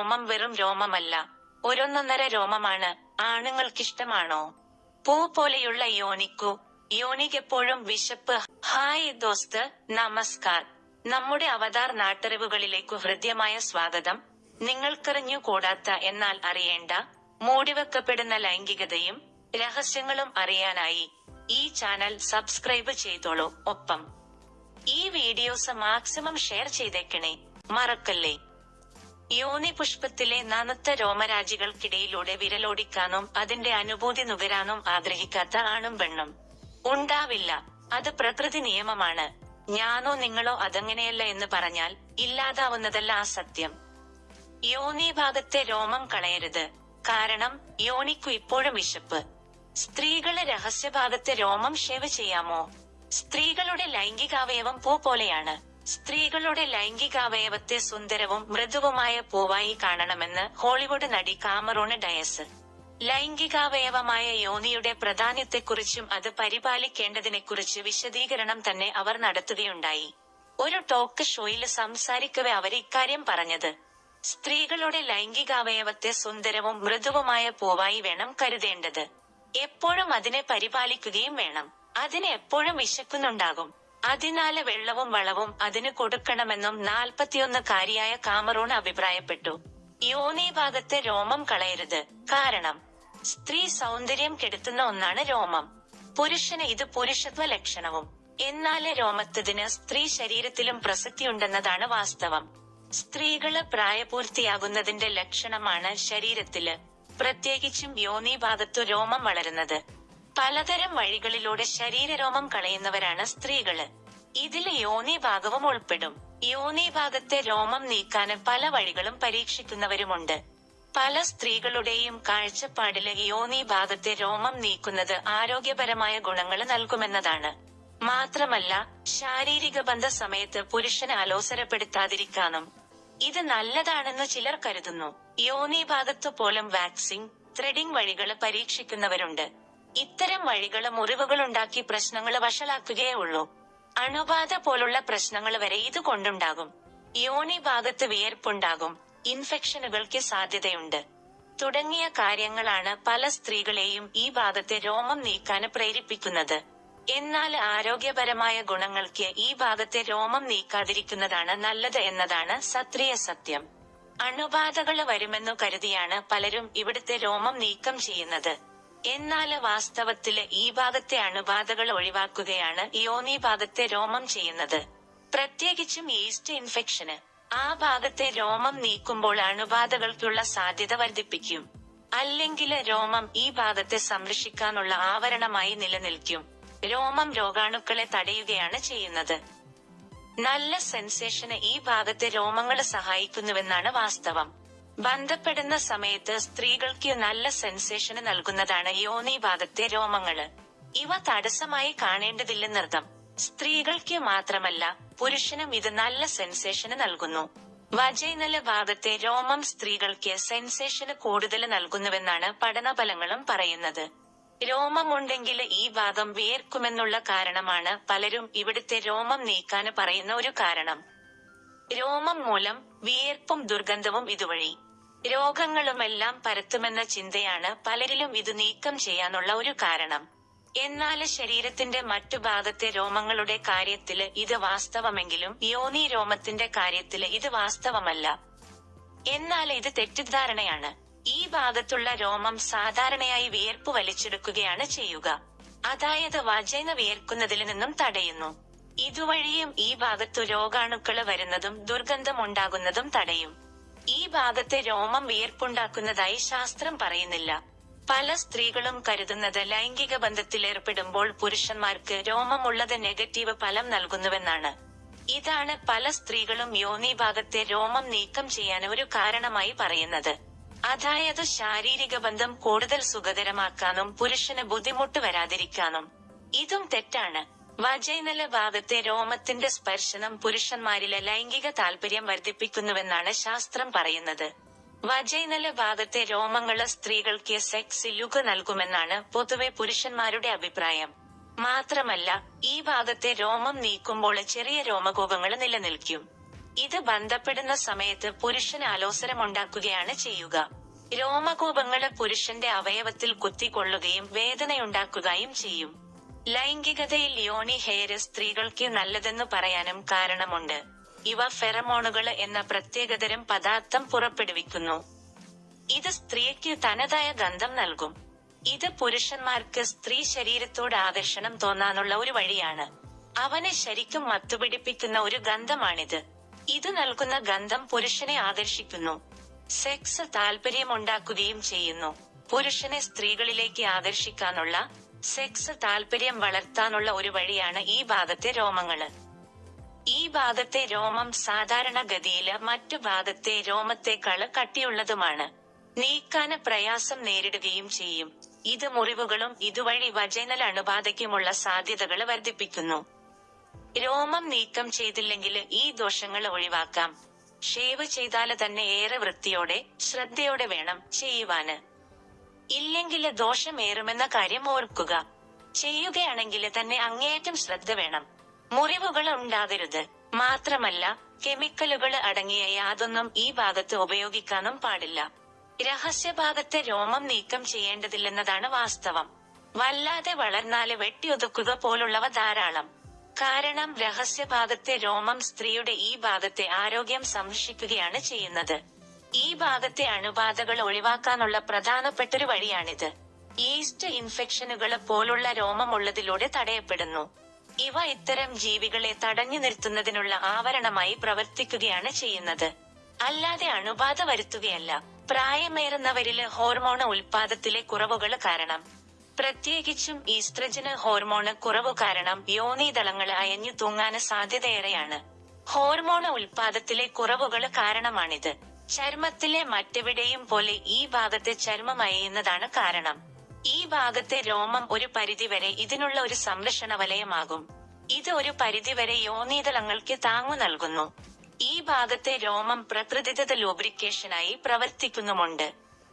രോമം വെറും രോമമല്ല. ഒരൊന്നൊന്നര രോമമാണ്. ആണുങ്ങൾക്കിഷ്ടമാണോ? പൂ പോലെയുള്ള യോനിക്കു. യോനിക്കെപ്പോഴും വിശപ്പ്. ഹായ് ദോസ്ത് നമസ്കാർ. നമ്മുടെ അവതാർ നാട്ടറിവുകളിലേക്കു ഹൃദ്യമായ സ്വാഗതം. നിങ്ങൾക്കറിഞ്ഞു കൂടാത്ത എന്നാൽ അറിയേണ്ട മൂടിവെക്കപ്പെടുന്ന ലൈംഗികതയും രഹസ്യങ്ങളും അറിയാനായി ഈ ചാനൽ സബ്സ്ക്രൈബ് ചെയ്തോളൂ. ഒപ്പം ഈ വീഡിയോസ് മാക്സിമം ഷെയർ ചെയ്തേക്കണേ മറക്കല്ലേ? യോനി പുഷ്പത്തിലെ നനത്ത രോമരാജികൾക്കിടയിലൂടെ വിരലോടിക്കാനും അതിന്റെ അനുഭൂതി നുകരാനും ആഗ്രഹിക്കാത്ത ആണും പെണ്ണും. ഉണ്ടാവില്ല. അത് പ്രകൃതി നിയമമാണ്. ഞാനോ നിങ്ങളോ അതങ്ങനെയല്ല എന്ന് പറഞ്ഞാൽ ഇല്ലാതാവുന്നതല്ല ആ സത്യം. യോനി ഭാഗത്തെ രോമം കളയരുത്. കാരണം യോനിക്കു ഇപ്പോഴും വിശപ്പ്. സ്ത്രീകളെ രഹസ്യഭാഗത്തെ രോമം ഷേവ് ചെയ്യാമോ? സ്ത്രീകളുടെ ലൈംഗികാവയവം പൂ പോലെയാണ്. സ്ത്രീകളുടെ ലൈംഗികാവയവത്തെ സുന്ദരവും മൃദുവുമായ പൂവായി കാണണമെന്ന് ഹോളിവുഡ് നടി കാമറൂണ് ഡയസ്. ലൈംഗികാവയവമായ യോനിയുടെ പ്രാധാന്യത്തെക്കുറിച്ചും അത് പരിപാലിക്കേണ്ടതിനെക്കുറിച്ച് വിശദീകരണം തന്നെ അവർ നടത്തുകയുണ്ടായി. ഒരു ടോക്ക് ഷോയിൽ സംസാരിക്കവേ അവർ ഇക്കാര്യം പറഞ്ഞത്. സ്ത്രീകളുടെ ലൈംഗികാവയവത്തെ സുന്ദരവും മൃദുവുമായ പൂവായി വേണം കരുതേണ്ടത്. എപ്പോഴും അതിനെ പരിപാലിക്കുകയും വേണം. അതിന് എപ്പോഴും വിശക്കുന്നുണ്ടാകും. അതിനാല് വെള്ളവും വളവും അതിന് കൊടുക്കണമെന്നും നാൽപ്പത്തിയൊന്ന് കാരിയായ കാമറൂൺ അഭിപ്രായപ്പെട്ടു. യോനി ഭാഗത്തെ രോമം കളയരുത്. കാരണം സ്ത്രീ സൗന്ദര്യം കെടുത്തുന്ന ഒന്നാണ് രോമം. പുരുഷന് ഇത് പുരുഷത്വ ലക്ഷണവും. എന്നാൽ രോമത്തതിന് സ്ത്രീ ശരീരത്തിലും പ്രസക്തിയുണ്ടെന്നതാണ് വാസ്തവം. സ്ത്രീകൾ പ്രായപൂർത്തിയാകുന്നതിന്റെ ലക്ഷണമാണ് ശരീരത്തിൽ. പ്രത്യേകിച്ചും യോനി ഭാഗത്തു രോമം വളരുന്നത്. പലതരം വഴികളിലൂടെ ശരീരരോമം കളയുന്നവരാണ് സ്ത്രീകൾ. ഇതിൽ യോനി ഭാഗവും ഉൾപ്പെടും. യോനി ഭാഗത്തെ രോമം നീക്കാന് പല വഴികളും പരീക്ഷിക്കുന്നവരുമുണ്ട്. പല സ്ത്രീകളുടെയും കാഴ്ചപ്പാടിൽ യോനി ഭാഗത്തെ രോമം നീക്കുന്നത് ആരോഗ്യപരമായ ഗുണങ്ങൾ നൽകുമെന്നതാണ്. മാത്രമല്ല ശാരീരിക ബന്ധ സമയത്ത് പുരുഷനെ അലോസരപ്പെടുത്താതിരിക്കാനും. ഇത് നല്ലതാണെന്ന് ചിലർ കരുതുന്നു. യോനി ഭാഗത്തു പോലും വാക്സിംഗ് ത്രെഡിംഗ് വഴികൾ പരീക്ഷിക്കുന്നവരുണ്ട്. ഇത്തരം വഴികൾ മുറിവുകളുണ്ടാക്കി പ്രശ്നങ്ങൾ വഷളാക്കുകയേ ഉള്ളൂ അണുബാധ പോലുള്ള പ്രശ്നങ്ങൾ വരെ ഇത് കൊണ്ടുണ്ടാകും യോനി ഭാഗത്ത് വിയർപ്പുണ്ടാകും. ഇൻഫെക്ഷനുകൾക്ക് സാധ്യതയുണ്ട്. തുടങ്ങിയ കാര്യങ്ങളാണ് പല സ്ത്രീകളെയും ഈ ഭാഗത്തെ രോമം നീക്കാൻ പ്രേരിപ്പിക്കുന്നത്. എന്നാൽ ആരോഗ്യപരമായ ഗുണങ്ങൾക്ക് ഈ ഭാഗത്തെ രോമം നീക്കാതിരിക്കുന്നതാണ് നല്ലത് എന്നതാണ് സത്രിയ സത്യം. അണുബാധകൾ വരുമെന്നു കരുതിയാണ് പലരും ഇവിടുത്തെ രോമം നീക്കം ചെയ്യുന്നത്. എന്നാൽ വാസ്തവത്തിൽ ഈ ഭാഗത്തെ അണുബാധകൾ ഒഴിവാക്കുകയാണ് യോനി ഭാഗത്തെ രോമം ചെയ്യുന്നത്. പ്രത്യേകിച്ചും ഈസ്റ്റ് ഇൻഫെക്ഷന്. ആ ഭാഗത്തെ രോമം നീക്കുമ്പോൾ അണുബാധകൾക്കുള്ള സാധ്യത വർദ്ധിപ്പിക്കും. അല്ലെങ്കിൽ രോമം ഈ ഭാഗത്തെ സംരക്ഷിക്കാനുള്ള ആവരണമായി നിലനിൽക്കും. രോമം രോഗാണുക്കളെ തടയുകയാണ് ചെയ്യുന്നത്. നല്ല സെൻസേഷന് ഈ ഭാഗത്തെ രോമങ്ങൾ സഹായിക്കുന്നുവെന്നാണ് വാസ്തവം. ബന്ധപ്പെടുന്ന സമയത്ത് സ്ത്രീകൾക്ക് നല്ല സെൻസേഷന് നൽകുന്നതാണ് യോനി ഭാഗത്തെ രോമങ്ങൾ. ഇവ തടസ്സമായി കാണേണ്ടതില്ലെന്നർത്ഥം സ്ത്രീകൾക്ക് മാത്രമല്ല പുരുഷനും ഇത് നല്ല സെൻസേഷന് നൽകുന്നു. വജൈനല ഭാഗത്തെ രോമം സ്ത്രീകൾക്ക് സെൻസേഷന് കൂടുതൽ നൽകുന്നുവെന്നാണ് പഠനഫലങ്ങളും പറയുന്നത്. രോമമുണ്ടെങ്കിൽ ഈ ഭാഗം വിയർക്കുമെന്നുള്ള കാരണമാണ് പലരും ഇവിടുത്തെ രോമം നീക്കാന് പറയുന്ന ഒരു കാരണം. രോമം മൂലം വിയർപ്പും ദുർഗന്ധവും ഇതുവഴി. രോഗങ്ങളുമെല്ലാം പരത്തുമെന്ന ചിന്തയാണ് പലരിലും ഇത് നീക്കം ചെയ്യാനുള്ള ഒരു കാരണം. എന്നാൽ ശരീരത്തിന്റെ മറ്റു ഭാഗത്തെ രോമങ്ങളുടെ കാര്യത്തിൽ ഇത് വാസ്തവമെങ്കിലും യോനി രോമത്തിന്റെ കാര്യത്തിൽ ഇത് വാസ്തവമല്ല. എന്നാൽ ഇത് തെറ്റിദ്ധാരണയാണ്. ഈ ഭാഗത്തുള്ള രോമം സാധാരണയായി വിയർപ്പ് വലിച്ചെടുക്കുകയാണ് ചെയ്യുക. അതായത് വജൈന വിയർക്കുന്നതിൽ നിന്നും തടയുന്നു. ഇതുവഴിയും ഈ ഭാഗത്തു രോഗാണുക്കൾ വരുന്നതും ദുർഗന്ധം ഉണ്ടാകുന്നതും തടയും. ഈ ഭാഗത്തെ രോമം വിയർപ്പുണ്ടാക്കുന്നതായി ശാസ്ത്രം പറയുന്നില്ല. പല സ്ത്രീകളും കരുതുന്നത് ലൈംഗിക ബന്ധത്തിൽ ഏർപ്പെടുമ്പോൾ പുരുഷന്മാർക്ക് രോമമുള്ളത് നെഗറ്റീവ് ഫലം നൽകുന്നുവെന്നാണ്. ഇതാണ് പല സ്ത്രീകളും യോനി ഭാഗത്തെ രോമം നീക്കം ചെയ്യാൻ ഒരു കാരണമായി പറയുന്നത്. അതായത് ശാരീരിക ബന്ധം കൂടുതൽ സുഖകരമാക്കാനും പുരുഷന് ബുദ്ധിമുട്ട് വരാതിരിക്കാനും. ഇതും തെറ്റാണ്. വജൈനല ഭാഗത്തെ രോമത്തിന്റെ സ്പർശനം പുരുഷന്മാരിലെ ലൈംഗിക താല്പര്യം വർദ്ധിപ്പിക്കുന്നുവെന്നാണ് ശാസ്ത്രം പറയുന്നത്. വജൈനല ഭാഗത്തെ രോമങ്ങൾ സ്ത്രീകൾക്ക് സെക്സ് ലുക്ക് നൽകുമെന്നാണ് പൊതുവെ പുരുഷന്മാരുടെ അഭിപ്രായം. മാത്രമല്ല ഈ ഭാഗത്തെ രോമം നീക്കുമ്പോൾ ചെറിയ രോമകോപങ്ങൾ നിലനിൽക്കും. ഇത് ബന്ധപ്പെടുന്ന സമയത്ത് പുരുഷന് അലോസരമുണ്ടാക്കുകയാണ് ചെയ്യുക. രോമകൂപങ്ങൾ പുരുഷന്റെ അവയവത്തിൽ കുത്തിക്കൊള്ളുകയും വേദനയുണ്ടാക്കുകയും ചെയ്യും. ലൈംഗികതയിൽ യോനി ഹെയർ സ്ത്രീകൾക്ക് നല്ലതെന്ന് പറയാനും കാരണമുണ്ട്. ഇവ ഫെറമോണുകൾ എന്ന പ്രത്യേകതരം പദാർത്ഥം പുറപ്പെടുവിക്കുന്നു. ഇത് സ്ത്രീക്ക് തനതായ ഗന്ധം നൽകും. ഇത് പുരുഷന്മാർക്ക് സ്ത്രീ ശരീരത്തോട് ആകർഷണം തോന്നാനുള്ള ഒരു വഴിയാണ്. അവനെ ശരിക്കും മത്തുപിടിപ്പിക്കുന്ന ഒരു ഗന്ധമാണിത്. ഇത് നൽകുന്ന ഗന്ധം പുരുഷനെ ആകർഷിക്കുന്നു. സെക്സ് താല്പര്യമുണ്ടാക്കുകയും ചെയ്യുന്നു. പുരുഷനെ സ്ത്രീകളിലേക്ക് ആകർഷിക്കാനുള്ള സെക്സ് താല്പര്യം വളർത്താനുള്ള ഒരു വഴിയാണ് ഈ ഭാഗത്തെ രോമങ്ങൾ. ഈ ഭാഗത്തെ രോമം സാധാരണഗതിയിൽ മറ്റു ഭാഗത്തെ രോമത്തെക്കാൾ കട്ടിയുള്ളതുമാണ്. നീക്കാന് പ്രയാസം നേരിടുകയും ചെയ്യും. ഇത് മുറിവുകളും ഇതുവഴി വജൈനൽ അണുബാധയ്ക്കുമുള്ള സാധ്യതകൾ വർദ്ധിപ്പിക്കുന്നു. രോമം നീക്കം ചെയ്തില്ലെങ്കിൽ ഈ ദോഷങ്ങൾ ഒഴിവാക്കാം. ഷേവ് ചെയ്താൽ തന്നെ ഏറെ വൃത്തിയോടെ ശ്രദ്ധയോടെ വേണം ചെയ്യുവാന്. ഇല്ലെങ്കിൽ ദോഷമേറുമെന്ന കാര്യം ഓർക്കുക. ചെയ്യുകയാണെങ്കിൽ തന്നെ അങ്ങേയറ്റം ശ്രദ്ധ വേണം. മുറിവുകൾ ഉണ്ടാകരുത്. മാത്രമല്ല കെമിക്കലുകൾ അടങ്ങിയ യാതൊന്നും ഈ ഭാഗത്ത് ഉപയോഗിക്കാനും പാടില്ല. രഹസ്യഭാഗത്തെ രോമം നീക്കം ചെയ്യേണ്ടതില്ലെന്നതാണ് വാസ്തവം. വല്ലാതെ വളർന്നാൽ വെട്ടിയൊതുക്കുക പോലുള്ളവ ധാരാളം. കാരണം രഹസ്യഭാഗത്തെ രോമം സ്ത്രീയുടെ ഈ ഭാഗത്തെ ആരോഗ്യം സംരക്ഷിക്കുകയാണ് ചെയ്യുന്നത്. ഈ ഭാഗത്തെ അണുബാധകൾ ഒഴിവാക്കാനുള്ള പ്രധാനപ്പെട്ടൊരു വഴിയാണിത്. ഈസ്റ്റ് ഇൻഫെക്ഷനുകൾ പോലുള്ള രോമമുള്ളതിലൂടെ തടയപ്പെടുന്നു. ഇവ ഇത്തരം ജീവികളെ തടഞ്ഞു നിർത്തുന്നതിനുള്ള ആവരണമായി പ്രവർത്തിക്കുകയാണ് ചെയ്യുന്നത്. അല്ലാതെ അണുബാധ വരുത്തുകയല്ല പ്രായമേറുന്നവരിൽ ഹോർമോൺ ഉൽപാദത്തിലെ കുറവുകൾ കാരണം. പ്രത്യേകിച്ചും ഈസ്ട്രജന് ഹോർമോണ് കുറവ് കാരണം യോനീതളങ്ങൾ അയഞ്ഞു തൂങ്ങാന് സാധ്യതയേറെയാണ്. ഹോർമോൺ ഉൽപാദത്തിലെ കുറവുകൾ കാരണമാണിത്. ചർമ്മത്തിലെ മറ്റെവിടെയും പോലെ ഈ ഭാഗത്തെ ചർമ്മം അയയുന്നതാണ് കാരണം. ഈ ഭാഗത്തെ രോമം ഒരു പരിധിവരെ ഇതിനുള്ള ഒരു സംരക്ഷണ വലയമാകും ഇത് ഒരു പരിധിവരെ യോനീതളങ്ങൾക്ക് താങ്ങു നൽകുന്നു. ഈ ഭാഗത്തെ രോമം പ്രകൃതിദത്ത ലൂബ്രിക്കേഷനായി പ്രവർത്തിക്കുന്നുമുണ്ട്.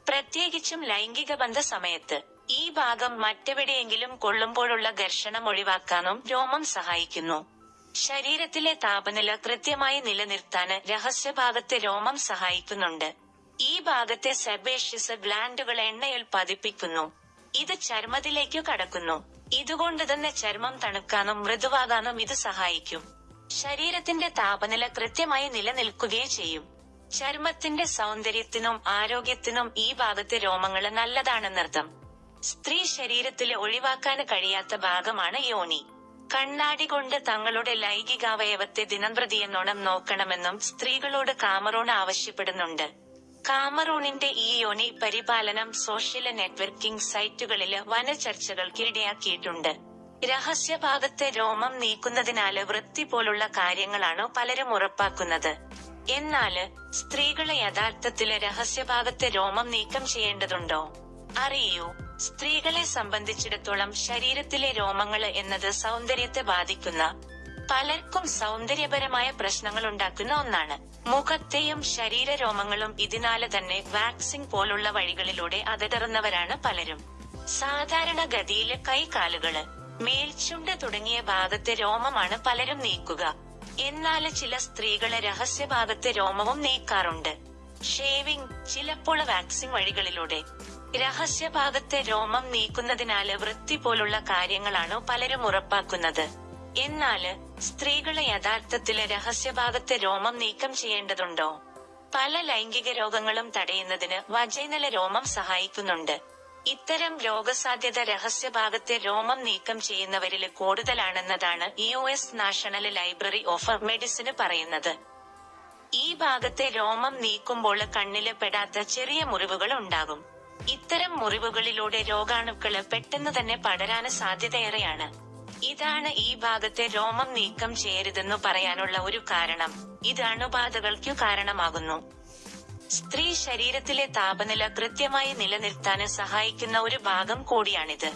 പ്രത്യേകിച്ചും ലൈംഗിക ബന്ധ സമയത്ത്. ഈ ഭാഗം മറ്റെവിടെയെങ്കിലും കൊള്ളുമ്പോഴുള്ള ഘർഷണം ഒഴിവാക്കാനും രോമം സഹായിക്കുന്നു. ശരീരത്തിലെ താപനില കൃത്യമായി നിലനിർത്താന് രഹസ്യഭാഗത്തെ രോമം സഹായിക്കുന്നുണ്ട്. ഈ ഭാഗത്തെ സെബേഷ്യസ് ഗ്ലാൻഡുകൾ എണ്ണയിൽ പതിപ്പിക്കുന്നു. ഇത് ചർമ്മത്തിലേക്കു കടക്കുന്നു. ഇതുകൊണ്ട് തന്നെ ചർമ്മം തണുക്കാനും മൃദുവാകാനും ഇത് സഹായിക്കും. ശരീരത്തിന്റെ താപനില കൃത്യമായി നിലനിൽക്കുകയും ചെയ്യും. ചർമ്മത്തിന്റെ സൗന്ദര്യത്തിനും ആരോഗ്യത്തിനും ഈ ഭാഗത്തെ രോമങ്ങൾ നല്ലതാണെന്നർത്ഥം. സ്ത്രീ ശരീരത്തിൽ ഒഴിവാക്കാൻ കഴിയാത്ത ഭാഗമാണ് യോനി. കണ്ണാടി കൊണ്ട് തങ്ങളുടെ ലൈംഗികാവയവത്തെ ദിനംപ്രതിയെന്നോണം നോക്കണമെന്നും സ്ത്രീകളോട് കാമറോൺ ആവശ്യപ്പെടുന്നുണ്ട്. കാമറൂണിന്റെ ഈ യോനി പരിപാലനം സോഷ്യൽ നെറ്റ്വർക്കിംഗ് സൈറ്റുകളിൽ വന ചർച്ചകൾക്ക് ഇടയാക്കിയിട്ടുണ്ട്. രഹസ്യഭാഗത്തെ രോമം നീക്കുന്നതിനാല് വൃത്തി പോലുള്ള കാര്യങ്ങളാണ് പലരും ഉറപ്പാക്കുന്നത്. എന്നാൽ സ്ത്രീകളെ യഥാർത്ഥത്തിൽ രഹസ്യഭാഗത്തെ രോമം നീക്കം ചെയ്യേണ്ടതുണ്ടോ? അറിയൂ. സ്ത്രീകളെ സംബന്ധിച്ചിടത്തോളം ശരീരത്തിലെ രോമങ്ങൾ എന്നത് സൗന്ദര്യത്തെ ബാധിക്കുന്ന പലർക്കും സൗന്ദര്യപരമായ പ്രശ്നങ്ങൾ ഉണ്ടാക്കുന്ന ഒന്നാണ്. മുഖത്തെയും ശരീര രോമങ്ങളും ഇതിനാല് തന്നെ വാക്സിൻ പോലുള്ള വഴികളിലൂടെ അതടറുന്നവരാണ് പലരും. സാധാരണ ഗതിയിൽ കൈകാലുകൾ മേൽച്ചുണ്ട് തുടങ്ങിയ ഭാഗത്തെ രോമമാണ് പലരും നീക്കുക. എന്നാൽ ചില സ്ത്രീകൾ രഹസ്യഭാഗത്തെ രോമവും നീക്കാറുണ്ട്. ഷേവിംഗ് ചിലപ്പോൾ വാക്സിൻ വഴികളിലൂടെ രഹസ്യഭാഗത്തെ രോമം നീക്കുന്നതിനാല് വൃത്തി പോലുള്ള കാര്യങ്ങളാണ് പലരും ഉറപ്പാക്കുന്നത്. എന്നാൽ സ്ത്രീകളെ യഥാർത്ഥത്തിൽ രഹസ്യഭാഗത്തെ രോമം നീക്കം ചെയ്യേണ്ടതുണ്ടോ? പല ലൈംഗിക രോഗങ്ങളും തടയുന്നതിന് വജൈനല രോമം സഹായിക്കുന്നുണ്ട്. ഇത്തരം രോഗസാധ്യത രഹസ്യഭാഗത്തെ രോമം നീക്കം ചെയ്യുന്നവരിൽ കൂടുതലാണെന്നതാണ് U S national library of medicine പറയുന്നത്. ഈ ഭാഗത്തെ രോമം നീക്കുമ്പോൾ കണ്ണിൽ പെടാത്ത ചെറിയ മുറിവുകൾ ഉണ്ടാകും. ഇത്തരം മുറിവുകളിലൂടെ രോഗാണുക്കൾ പെട്ടെന്ന് തന്നെ പടരാന് സാധ്യതയേറെയാണ്. ഇതാണ് ഈ ഭാഗത്തെ രോമം നീക്കം ചെയ്യരുതെന്നു പറയാനുള്ള ഒരു കാരണം. ഇത് അണുബാധകൾക്കു കാരണമാകുന്നു. സ്ത്രീ ശരീരത്തിലെ താപനില കൃത്യമായി നിലനിർത്താന് സഹായിക്കുന്ന ഒരു ഭാഗം കൂടിയാണിത്.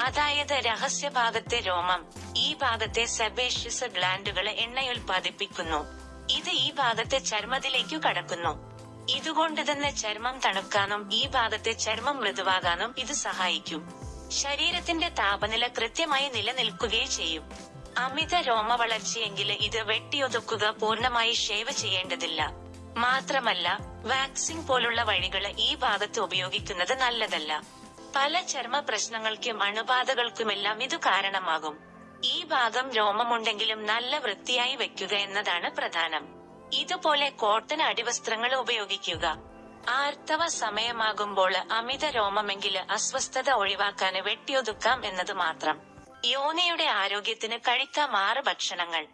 അതായത് രഹസ്യ ഭാഗത്തെ രോമം ഈ ഭാഗത്തെ സെബേഷ്യസ് ഗ്ലാൻഡുകളെ എണ്ണയുൽപാദിപ്പിക്കുന്നു ഇത് ഈ ഭാഗത്തെ ചർമ്മത്തിലേക്കു കടക്കുന്നു. ഇതുകൊണ്ട് തന്നെ ചർമ്മം തണുക്കാനും ഈ ഭാഗത്തെ ചർമ്മം മൃദുവാകാനും ഇത് സഹായിക്കും. ശരീരത്തിന്റെ താപനില കൃത്യമായി നിലനിൽക്കുകയും ചെയ്യും. അമിത രോമ വളർച്ചയെങ്കിൽ ഇത് വെട്ടിയൊതുക്കുക പൂർണമായി ഷേവ് ചെയ്യേണ്ടതില്ല. മാത്രമല്ല വാക്സിംഗ് പോലുള്ള വഴികൾ ഈ ഭാഗത്ത് ഉപയോഗിക്കുന്നത് നല്ലതല്ല. പല ചർമ്മ പ്രശ്നങ്ങൾക്കും അണുബാധകൾക്കുമെല്ലാം ഇത് കാരണമാകും. ഈ ഭാഗം രോമമുണ്ടെങ്കിലും നല്ല വൃത്തിയായി വെക്കുക എന്നതാണ് പ്രധാനം. ഇതുപോലെ കോട്ടൺ അടിവസ്ത്രങ്ങൾ ഉപയോഗിക്കുക. ആർത്തവ സമയമാകുമ്പോൾ അമിത രോമമെങ്കിൽ അസ്വസ്ഥത ഒഴിവാക്കാന് വെട്ടിയൊതുക്കാം എന്നത് മാത്രം. യോനിയുടെ ആരോഗ്യത്തിന് കഴിക്കാം ആറ് ഭക്ഷണങ്ങൾ.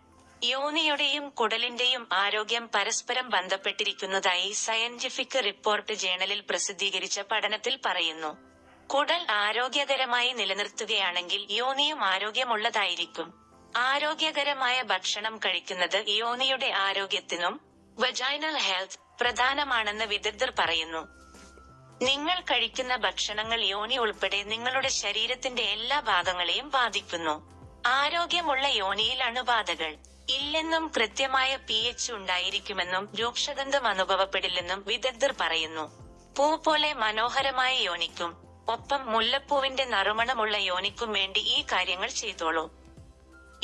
യോനിയുടെയും കുടലിന്റെയും ആരോഗ്യം പരസ്പരം ബന്ധപ്പെട്ടിരിക്കുന്നതായി സയന്റിഫിക് റിപ്പോർട്ട് ജേണലിൽ പ്രസിദ്ധീകരിച്ച പഠനത്തിൽ പറയുന്നു. കുടൽ ആരോഗ്യകരമായി നിലനിർത്തുകയാണെങ്കിൽ യോനിയും ആരോഗ്യമുള്ളതായിരിക്കും. ആരോഗ്യകരമായ ഭക്ഷണം കഴിക്കുന്നത് യോനിയുടെ ആരോഗ്യത്തിനും വജൈനൽ ഹെൽത്ത് പ്രധാനമാണെന്ന് വിദഗ്ധർ പറയുന്നു. നിങ്ങൾ കഴിക്കുന്ന ഭക്ഷണങ്ങൾ യോനി ഉൾപ്പെടെ നിങ്ങളുടെ ശരീരത്തിന്റെ എല്ലാ ഭാഗങ്ങളെയും ബാധിക്കുന്നു. ആരോഗ്യമുള്ള യോനിയിൽ അണുബാധകൾ ഇല്ലെന്നും കൃത്യമായ പി എച്ച് ഉണ്ടായിരിക്കുമെന്നും രൂക്ഷഗന്ധം അനുഭവപ്പെടില്ലെന്നും വിദഗ്ധർ പറയുന്നു. പൂ പോലെ മനോഹരമായ യോനിക്കും ഒപ്പം മുല്ലപ്പൂവിന്റെ നറുമണമുള്ള യോനിക്കും വേണ്ടി ഈ കാര്യങ്ങൾ ചെയ്തോളൂ.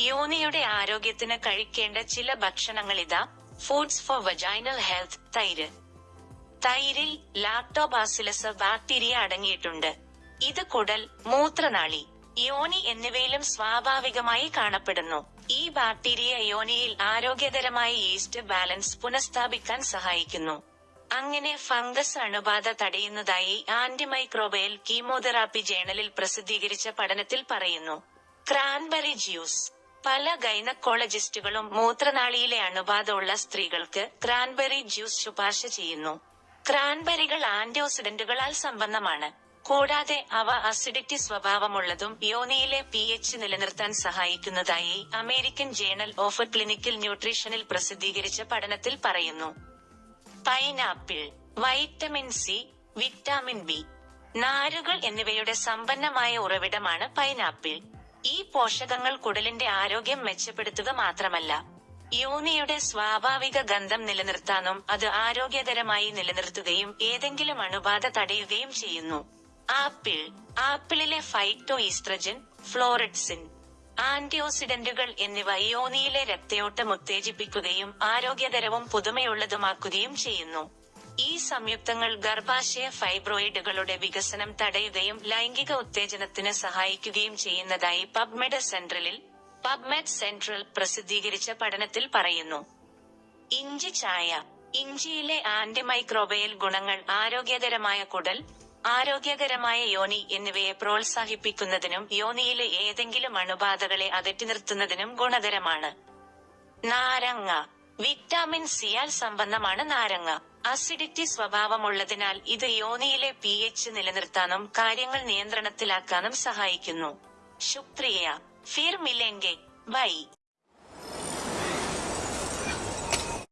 യോനിയുടെ ആരോഗ്യത്തിന് കഴിക്കേണ്ട ചില ഭക്ഷണങ്ങളിതാ ഫുഡ്സ് ഫോർ വജൈനൽ ഹെൽത്ത് തൈര്. തൈരിൽ ലാക്ടോബാസിലസ് ബാക്ടീരിയ അടങ്ങിയിട്ടുണ്ട്. ഇത് കുടൽ മൂത്രനാളി യോനി എന്നിവയിലും സ്വാഭാവികമായി കാണപ്പെടുന്നു. ഈ ബാക്ടീരിയ യോനിയിൽ ആരോഗ്യകരമായ ഈസ്റ്റ് ബാലൻസ് പുനഃസ്ഥാപിക്കാൻ സഹായിക്കുന്നു. അങ്ങനെ ഫംഗസ് അണുബാധ തടയുന്നതായി ആന്റിമൈക്രോബയൽ കീമോതെറാപ്പി ജേണലിൽ പ്രസിദ്ധീകരിച്ച പഠനത്തിൽ പറയുന്നു. ക്രാൻബെറി ജ്യൂസ് പല ഗൈനക്കോളജിസ്റ്റുകളും മൂത്രനാളിയിലെ അണുബാധ ഉള്ള സ്ത്രീകൾക്ക് ക്രാൻബെറി ജ്യൂസ് ശുപാർശ ചെയ്യുന്നു. ക്രാൻബെറികൾ ആന്റിഓക്സിഡന്റുകളാൽ സമ്പന്നമാണ് കൂടാതെ അവ അസിഡിറ്റി സ്വഭാവമുള്ളതും യോനിയിലെ പി എച്ച് നിലനിർത്താൻ സഹായിക്കുന്നതായി അമേരിക്കൻ ജേണൽ ഓഫ് ക്ലിനിക്കൽ ന്യൂട്രീഷനിൽ പ്രസിദ്ധീകരിച്ച പഠനത്തിൽ പറയുന്നു. Pineapple vitamin C vitamin B നാരുകൾ എന്നിവയുടെ സമ്പന്നമായ ഉറവിടമാണ് പൈനാപ്പിൾ. ഈ പോഷകങ്ങൾ കുടലിന്റെ ആരോഗ്യം മെച്ചപ്പെടുത്തുക മാത്രമല്ല യോനിയുടെ സ്വാഭാവിക ഗന്ധം നിലനിർത്താനും അത് ആരോഗ്യകരമായി നിലനിർത്തുകയും ഏതെങ്കിലും അണുബാധ തടയുകയും ചെയ്യുന്നു. ആപ്പിൾ ആപ്പിളിലെ ഫൈറ്റോ ഈസ്ട്രജൻ ഫ്ലോറിഡ്സിൻ ആന്റിഓക്സിഡന്റുകൾ എന്നിവ യോനിയിലെ രക്തയോട്ടം ഉത്തേജിപ്പിക്കുകയും ആരോഗ്യകരവും പുതുമയുള്ളതുമാക്കുകയും ചെയ്യുന്നു. ഈ സംയുക്തങ്ങൾ ഗർഭാശയ ഫൈബ്രോയിഡുകളുടെ വികസനം തടയുകയും ലൈംഗിക ഉത്തേജനത്തിന് സഹായിക്കുകയും ചെയ്യുന്നതായി പബ്മെഡ് സെൻട്രലിൽ പബ്മെഡ് സെൻട്രൽ പ്രസിദ്ധീകരിച്ച പഠനത്തിൽ പറയുന്നു. ഇഞ്ചി ചായ ഇഞ്ചിയിലെ ആന്റിമൈക്രോബയൽ ഗുണങ്ങൾ ആരോഗ്യകരമായ കുടൽ ആരോഗ്യകരമായ യോനി എന്നിവയെ പ്രോത്സാഹിപ്പിക്കുന്നതിനും യോനിയിലെ ഏതെങ്കിലും അണുബാധകളെ അകറ്റി നിർത്തുന്നതിനും ഗുണകരമാണ്. നാരങ്ങ വിറ്റാമിൻ സിയാൽ സംബന്ധമാണ് നാരങ്ങ. അസിഡിറ്റി സ്വഭാവമുള്ളതിനാൽ ഇത് യോനിയിലെ പി എച്ച് നിലനിർത്താനും കാര്യങ്ങൾ നിയന്ത്രണത്തിലാക്കാനും സഹായിക്കുന്നു. ശുക്രിയ. ഫിർ മിലെങ്കെ ബൈ